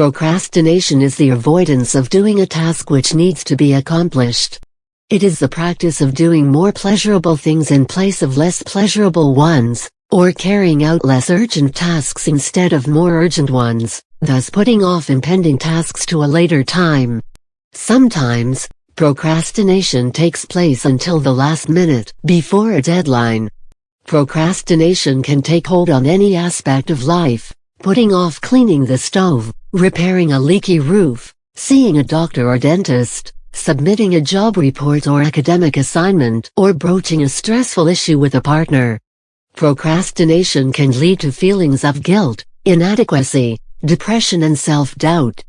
Procrastination is the avoidance of doing a task which needs to be accomplished. It is the practice of doing more pleasurable things in place of less pleasurable ones, or carrying out less urgent tasks instead of more urgent ones, thus putting off impending tasks to a later time. Sometimes, procrastination takes place until the last minute, before a deadline. Procrastination can take hold on any aspect of life, putting off cleaning the stove, repairing a leaky roof, seeing a doctor or dentist, submitting a job report or academic assignment, or broaching a stressful issue with a partner. Procrastination can lead to feelings of guilt, inadequacy, depression and self-doubt.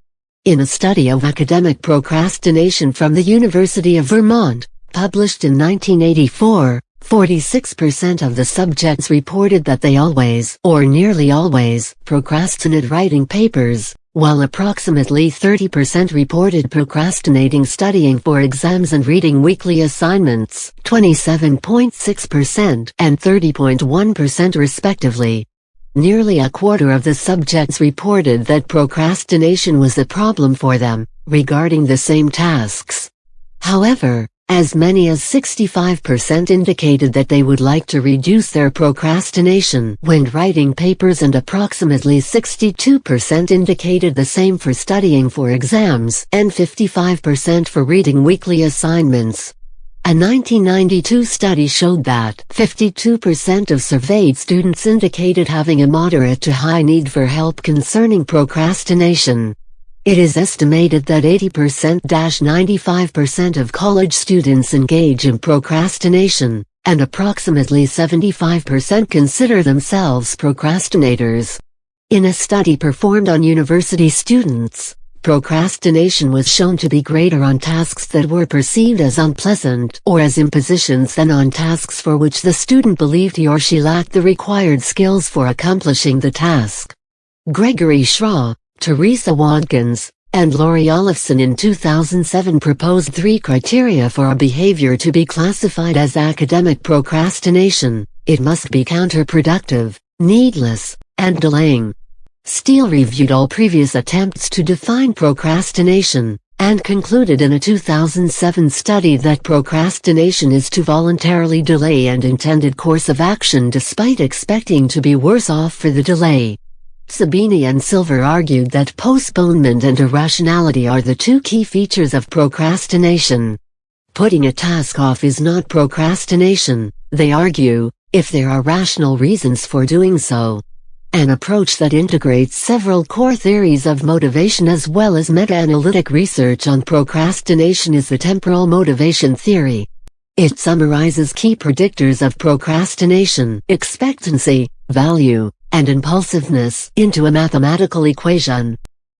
In a study of academic procrastination from the University of Vermont, published in 1984, 46% of the subjects reported that they always, or nearly always, procrastinate writing papers, while approximately 30% reported procrastinating studying for exams and reading weekly assignments, 27.6% and 30.1% respectively. Nearly a quarter of the subjects reported that procrastination was a problem for them, regarding the same tasks. However, as many as 65% indicated that they would like to reduce their procrastination when writing papers and approximately 62% indicated the same for studying for exams and 55% for reading weekly assignments. A 1992 study showed that 52% of surveyed students indicated having a moderate to high need for help concerning procrastination. It is estimated that 80%-95% of college students engage in procrastination, and approximately 75% consider themselves procrastinators. In a study performed on university students, procrastination was shown to be greater on tasks that were perceived as unpleasant or as impositions than on tasks for which the student believed he or she lacked the required skills for accomplishing the task. Gregory Schraw, Theresa Wadkins, and Lori Olafson in 2007 proposed three criteria for a behavior to be classified as academic procrastination. It must be counterproductive, needless, and delaying. Steel reviewed all previous attempts to define procrastination, and concluded in a 2007 study that procrastination is to voluntarily delay an intended course of action despite expecting to be worse off for the delay. Sabini and Silver argued that postponement and irrationality are the two key features of procrastination. Putting a task off is not procrastination, they argue, if there are rational reasons for doing so. An approach that integrates several core theories of motivation as well as meta-analytic research on procrastination is the temporal motivation theory. It summarizes key predictors of procrastination, expectancy, value, and impulsiveness into a mathematical equation.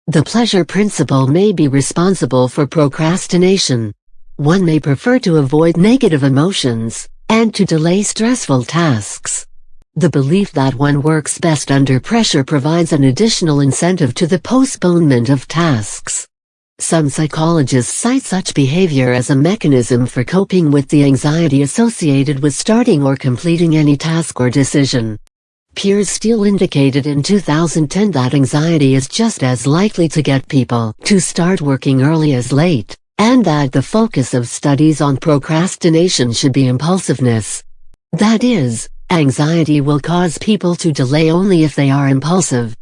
The pleasure principle may be responsible for procrastination. One may prefer to avoid negative emotions, and to delay stressful tasks. The belief that one works best under pressure provides an additional incentive to the postponement of tasks. Some psychologists cite such behavior as a mechanism for coping with the anxiety associated with starting or completing any task or decision. Piers Steel indicated in 2010 that anxiety is just as likely to get people to start working early as late, and that the focus of studies on procrastination should be impulsiveness. That is, anxiety will cause people to delay only if they are impulsive.